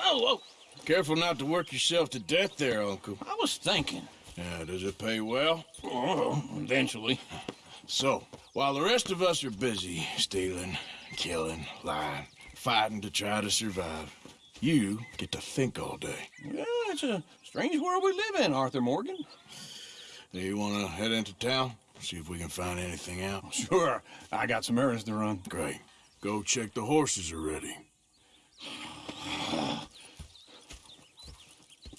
Oh, oh, oh. Careful not to work yourself to death there, Uncle. I was thinking. Yeah, does it pay well? Oh, eventually. So, while the rest of us are busy stealing, killing, lying, fighting to try to survive, you get to think all day. Yeah, it's a strange world we live in, Arthur Morgan. Do you want to head into town? See if we can find anything out? Sure, I got some errands to run. Great. Go check the horses are ready.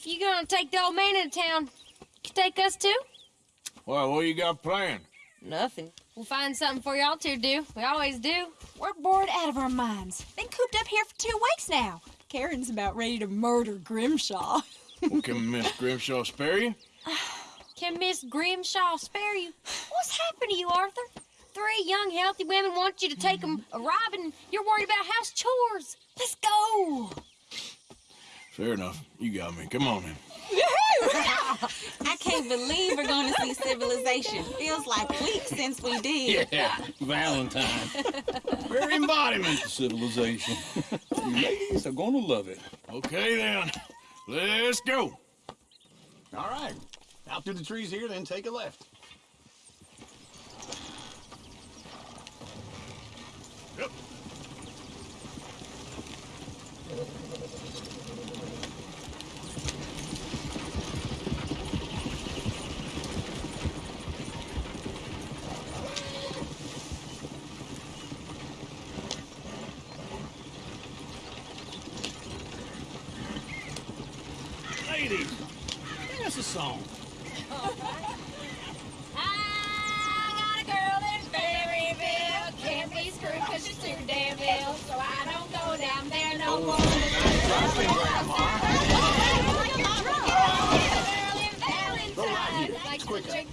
You gonna take the old man into town? Can take us too? Well, what you got planned? Nothing. We'll find something for y'all to do. We always do. We're bored out of our minds. Been cooped up here for two weeks now. Karen's about ready to murder Grimshaw. well, can Miss Grimshaw spare you? Can Miss Grimshaw spare you? What's happened to you, Arthur? Three young, healthy women want you to take them a ride, you're worried about house chores. Let's go. Fair enough. You got me. Come on in. I can't believe we're going to see civilization. Feels like weeks since we did. Yeah, Valentine. Very embodiment of civilization. Ladies are gonna love it. Okay, then. Let's go. All right. Out through the trees here, then take a left. Yep. Ladies, sing us a song. I got a girl in Berryville. Can't be screwed cause she's too damn ill. So I don't go down there no more. Like to drink that fancy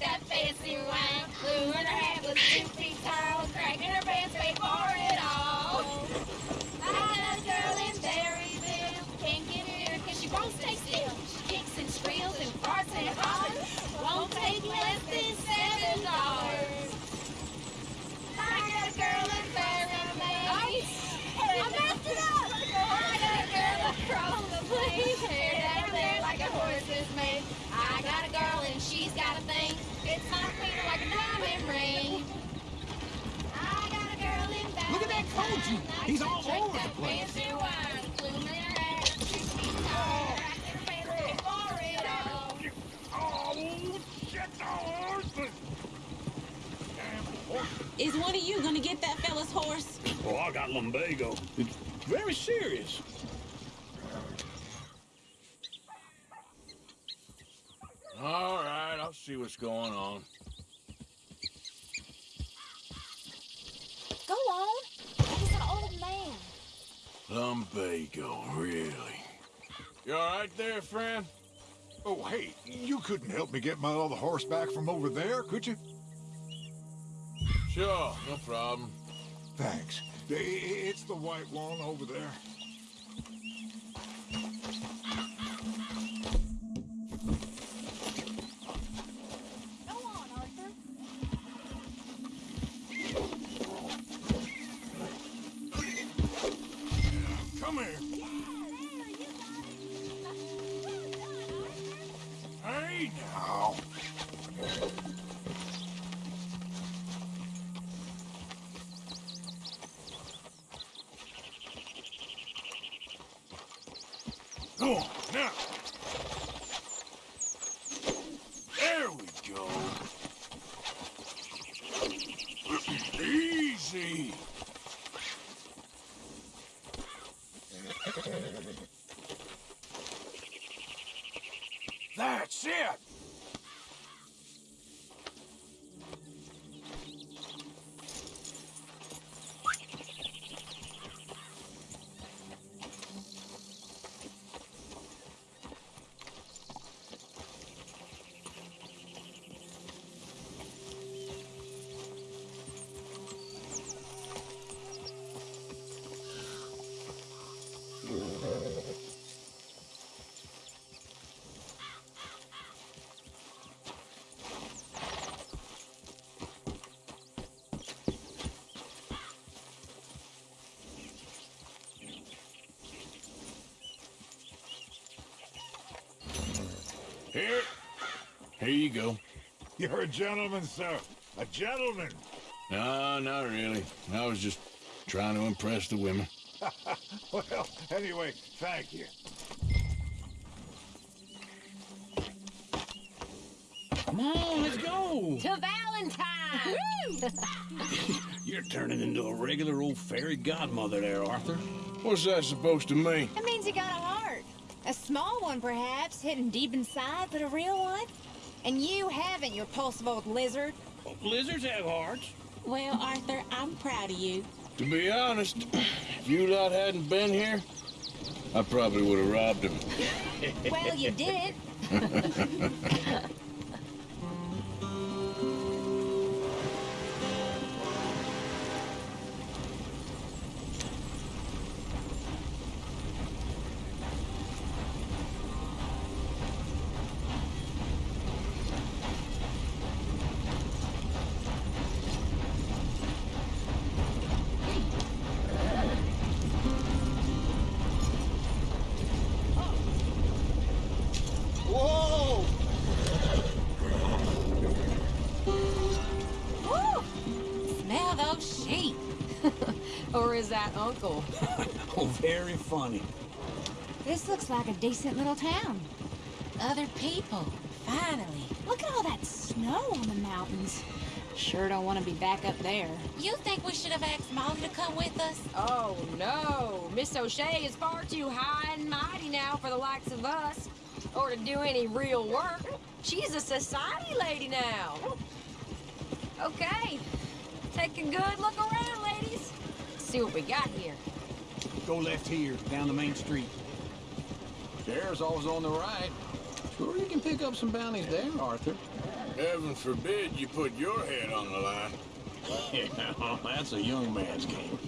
Oh, shit, the horses! Damn horses. Is one of you gonna get that fella's horse? Oh, I got lumbago. It's very serious. All right, I'll see what's going on. Go on. He's an old man. Lumbago, really? You all right there, friend? Oh, hey, you couldn't help me get my other horse back from over there, could you? Sure, no problem. Thanks. It's the white one over there. Hey, now. Go Here. Here you go. You're a gentleman, sir. A gentleman. No, not really. I was just trying to impress the women. Well, anyway, thank you. Come on, let's go. To Valentine! You're turning into a regular old fairy godmother there, Arthur. What's that supposed to mean? It means you got a heart. A small one, perhaps, hidden deep inside, but a real one. And you haven't, you repulsive old lizard. Well, lizards have hearts. Well, Arthur, I'm proud of you. To be honest, if you lot hadn't been here, I probably would have robbed him. Well, you did. is that Uncle? Oh, very funny. This looks like a decent little town. Other people, finally. Look at all that snow on the mountains. Sure don't want to be back up there. You think we should have asked Molly to come with us? Oh, no. Miss O'Shea is far too high and mighty now for the likes of us. Or to do any real work. She's a society lady now. Okay. Take a good look around, ladies. See what we got here. Go left here, down the main street. Sheriff's always on the right. Sure, you can pick up some bounties there, Arthur. Heaven forbid you put your head on the line. Yeah, oh, that's a young man's game.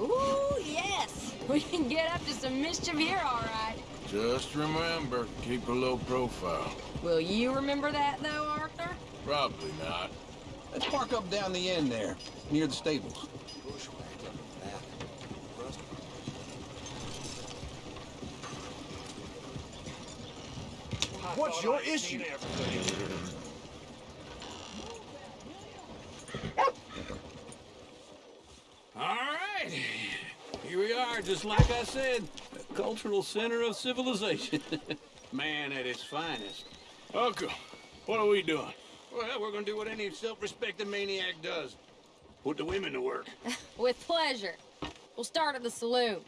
Ooh, yes. We can get up to some mischief here, all right. Just remember, keep a low profile. Will you remember that, though, Arthur? Probably not. Let's park up down the end there, near the stables. What's your issue? All right. Here we are, just like I said, a cultural center of civilization. Man at its finest. Uncle, what are we doing? Well, we're gonna do what any self-respecting maniac does. Put the women to work. With pleasure. We'll start at the saloon.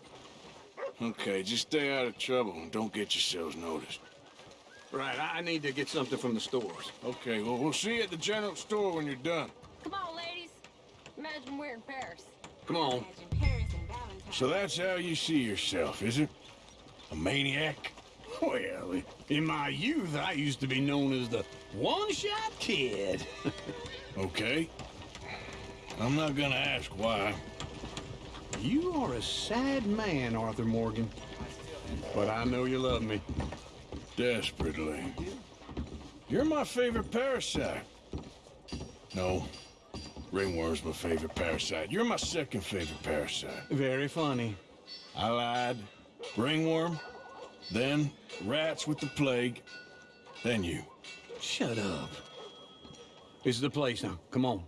Okay, just stay out of trouble and don't get yourselves noticed. Right, I I need to get something from the stores. Okay, well, we'll see you at the general store when you're done. Come on, ladies. Imagine we're in Paris. Come on. Paris. So that's how you see yourself, is it? A maniac? Well, in my youth, I used to be known as the one-shot kid. Okay. I'm not gonna ask why. you are a sad man, Arthur Morgan. But I know you love me. Desperately. You're my favorite parasite. No. Ringworm's my favorite parasite. You're my second favorite parasite. Very funny. I lied. Ringworm. Then rats with the plague. Then you. Shut up. This is the place now. Come on.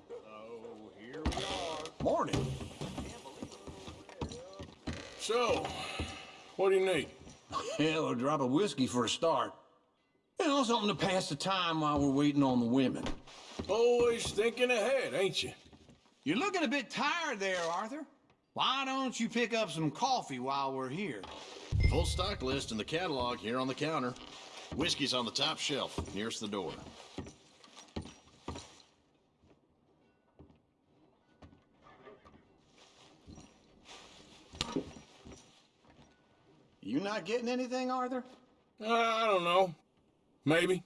Morning. So, what do you need? Hell, a drop of whiskey for a start. You know, something to pass the time while we're waiting on the women. Always thinking ahead, ain't you? You're looking a bit tired there, Arthur. Why don't you pick up some coffee while we're here? Full stock list in the catalog here on the counter. Whiskey's on the top shelf, nearest the door. You not getting anything, Arthur? Uh, I don't know. Maybe.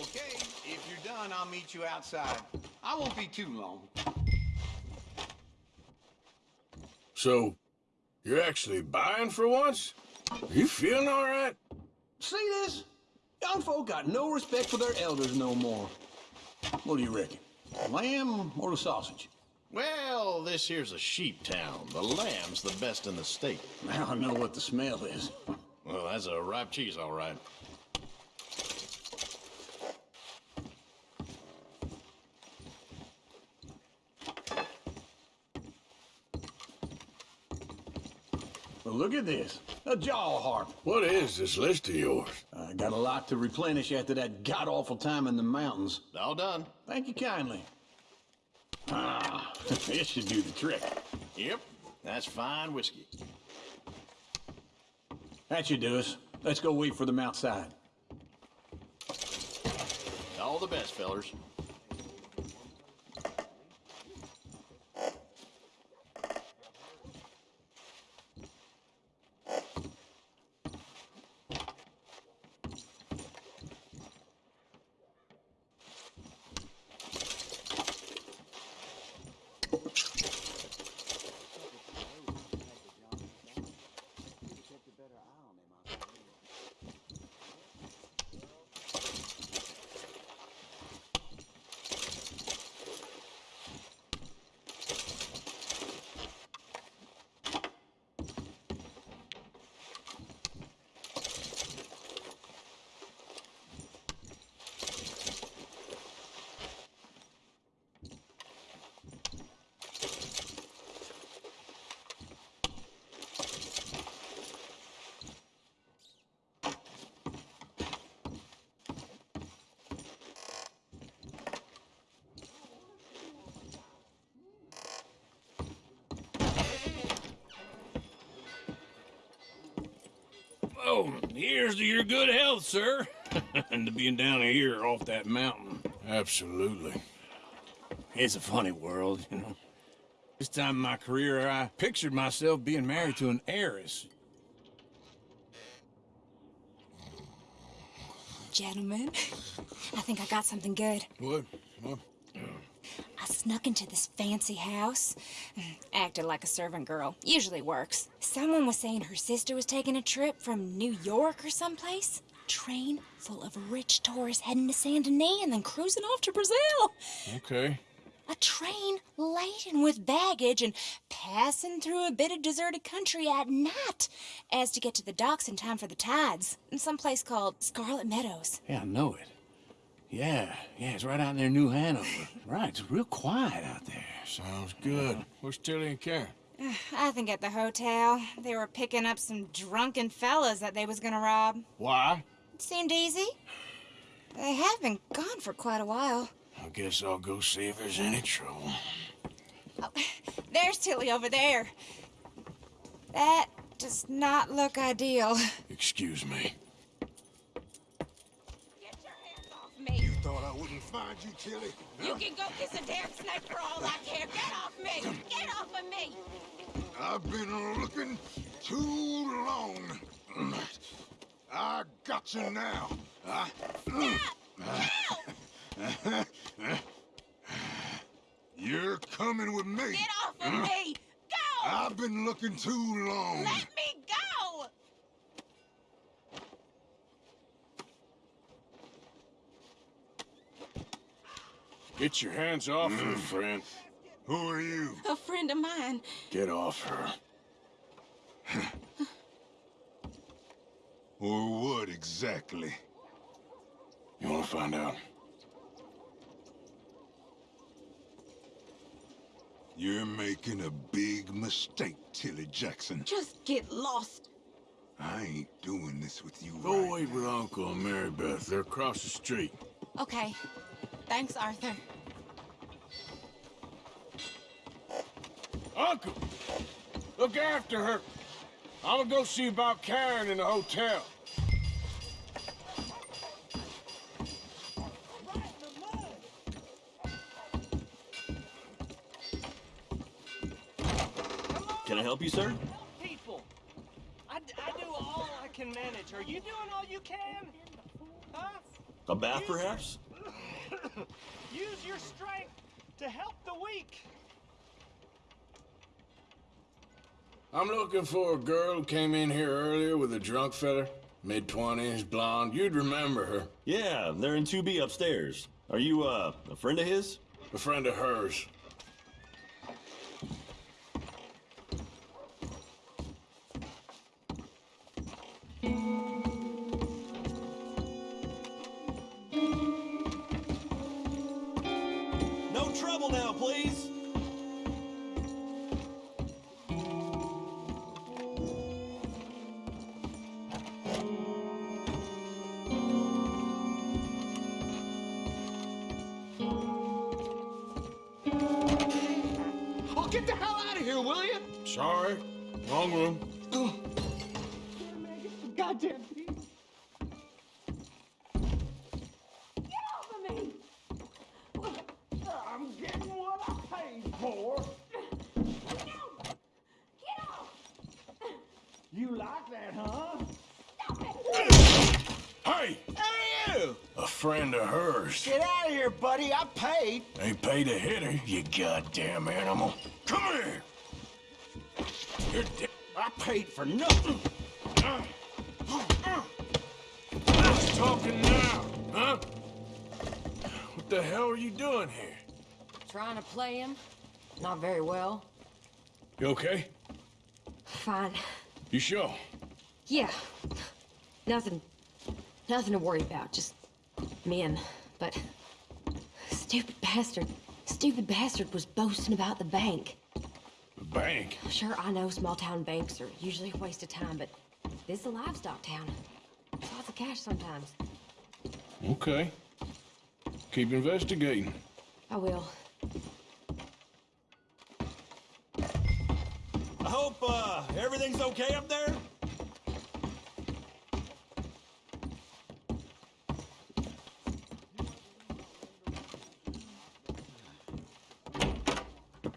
Okay, if you're done, I'll meet you outside. I won't be too long. So, you're actually buying for once? Are you feeling all right? See this? Young folk got no respect for their elders no more. What do you reckon? Lamb or the sausage? Well, this here's a sheep town. The lamb's the best in the state. Now I know what the smell is. Well, that's a ripe cheese, all right. Well, look at this. A jaw harp. What is this list of yours? I got a lot to replenish after that god-awful time in the mountains. All done. Thank you kindly. This should do the trick. Yep, that's fine whiskey. That should do us. Let's go wait for them outside. All the best, fellers. Oh, here's to your good health, sir. and to being down here off that mountain. Absolutely. It's a funny world, you know. This time in my career, I pictured myself being married to an heiress. Gentlemen, I think I got something good. What? What? Oh. I snuck into this fancy house, mm, acted like a servant girl. Usually works. Someone was saying her sister was taking a trip from New York or someplace. Train full of rich tourists heading to Saint Denis and then cruising off to Brazil. Okay. A train laden with baggage and passing through a bit of deserted country at night as to get to the docks in time for the tides in some place called Scarlett Meadows. Yeah, I know it. Yeah, yeah, it's right out in near New Hanover. Right, it's real quiet out there. Sounds good. Where's Tilly and Karen? I think at the hotel they were picking up some drunken fellas that they was gonna rob. Why? It seemed easy. They have been gone for quite a while. I guess I'll go see if there's any trouble. Oh, there's Tilly over there. That does not look ideal. Excuse me. Find you, Tilly. You can go kiss a damn snake for all I care. Get off me! Get off of me! I've been looking too long. I got you now. Ah. I, you're coming with me. Get off of me! Go! I've been looking too long. Let me go! Get your hands off her, mm. friend. Who are you? A friend of mine. Get off her. Or what exactly? You want to find out? You're making a big mistake, Tilly Jackson. Just get lost. I ain't doing this with you Go right wait with Uncle and Mary Beth. They're across the street. Okay. Thanks, Arthur. Uncle! Look after her. I'm gonna go see about Karen in the hotel. Can I help you, sir? Help people. I, d- I do all I can manage. Are you doing all you can? Huh? A bath, perhaps? Use your strength to help the weak. I'm looking for a girl who came in here earlier with a drunk fella. Mid twenties, blonde. You'd remember her. Yeah, they're in 2B upstairs. Are you, uh, a friend of his? A friend of hers. Get the hell out of here, will you? Sorry. Wrong room. Goddamn piece. Get off of me! I'm getting what I paid for. No! Get off! You like that, huh? Hey! Hey, you! A friend of hers. Get out of here, buddy. I paid. Ain't paid to hit her, you goddamn animal. Paid for nothing. Who's talking now, huh? What the hell are you doing here? Trying to play him? Not very well. You okay? Fine. You sure? Yeah. Nothing. Nothing to worry about. Just men. But stupid bastard. Stupid bastard was boasting about the bank. The bank. Sure, I know small town banks are usually a waste of time, but this is a livestock town. Lots of cash sometimes. Okay. Keep investigating. I will. I hope uh, everything's okay up there.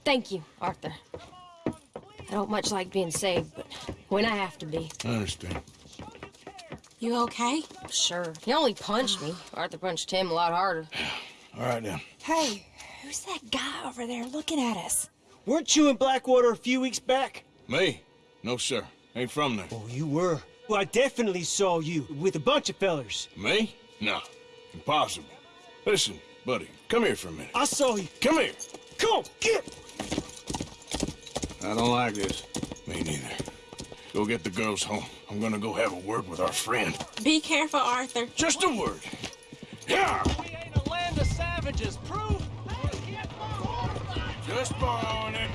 Thank you, Arthur. I don't much like being saved, but when I have to be. I understand. You okay? Sure. He only punched me. Arthur punched him a lot harder. All right, then. Hey, who's that guy over there looking at us? Weren't you in Blackwater a few weeks back? Me? No, sir. Ain't from there. Oh, you were. Well, I definitely saw you with a bunch of fellers. Me? No. Impossible. Listen, buddy, come here for a minute. I saw you. Come here. Come on, get! I don't like this. Me neither. Go get the girls home. I'm gonna go have a word with our friend. Be careful, Arthur. Just a word. Yeah! We ain't a land of savages. Proof? Just borrowing it.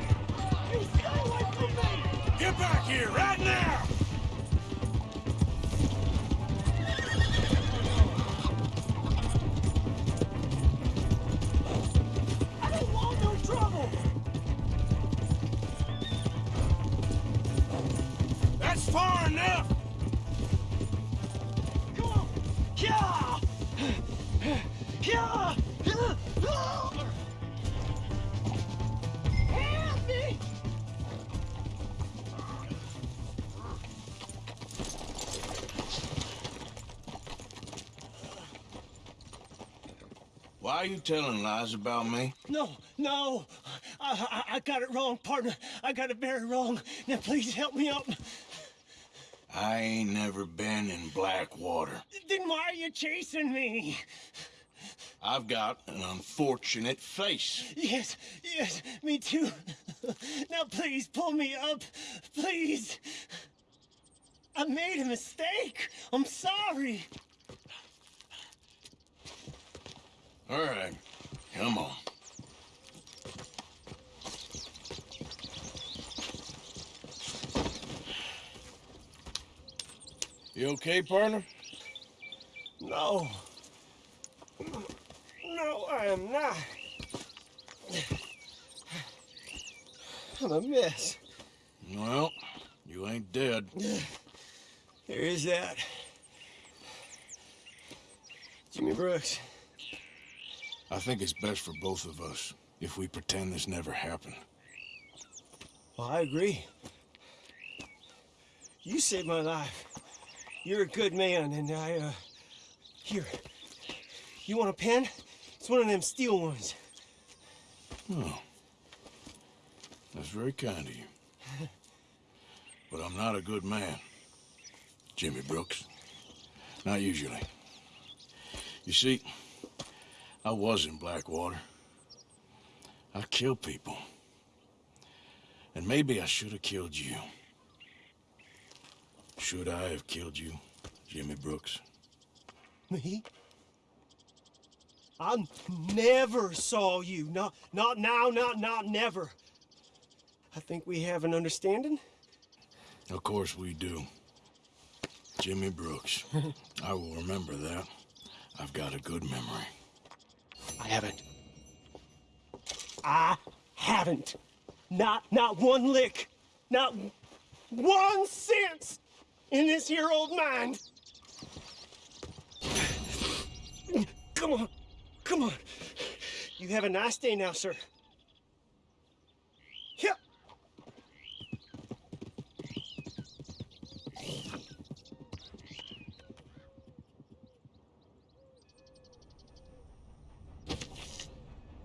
You stay away from me! Get back here right now! Are you telling lies about me? No, no! I, I, I got it wrong, partner. I got it very wrong. Now, please help me out. I ain't never been in Blackwater. Then why are you chasing me? I've got an unfortunate face. Yes, yes, me too. Now, please pull me up. Please. I made a mistake. I'm sorry. All right, come on. You okay, partner? No. No, I am not. I'm a mess. Well, you ain't dead. There is that. Jimmy Brooks. I think it's best for both of us if we pretend this never happened. Well, I agree. You saved my life. You're a good man, and I, uh... Here. You want a pen? It's one of them steel ones. Oh. That's very kind of you. But I'm not a good man, Jimmy Brooks. Not usually. You see, I was in Blackwater. I killed people. And maybe I should have killed you. Should I have killed you, Jimmy Brooks? Me? I never saw you. Not, not now, not, not never. I think we have an understanding. Of course we do. Jimmy Brooks. I will remember that. I've got a good memory. I haven't. I haven't. Not, not one lick. Not one cent in this here old mind. Come on, come on. You have a nice day now, sir.